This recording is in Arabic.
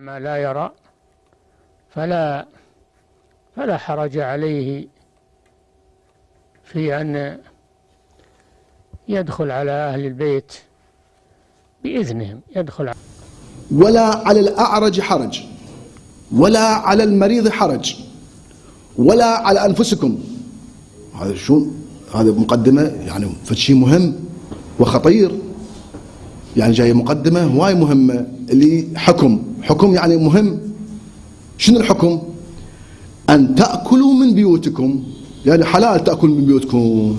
ما لا يرى فلا فلا حرج عليه في أن يدخل على أهل البيت بإذنهم يدخل ولا على الأعرج حرج ولا على المريض حرج ولا على أنفسكم. هذا شو؟ هذا مقدمة يعني فشي مهم وخطير. يعني جاية مقدمة هواي مهمة اللي حكم حكم يعني مهم. شنو الحكم؟ أن تأكلوا من بيوتكم. يعني حلال تأكل من بيوتكم.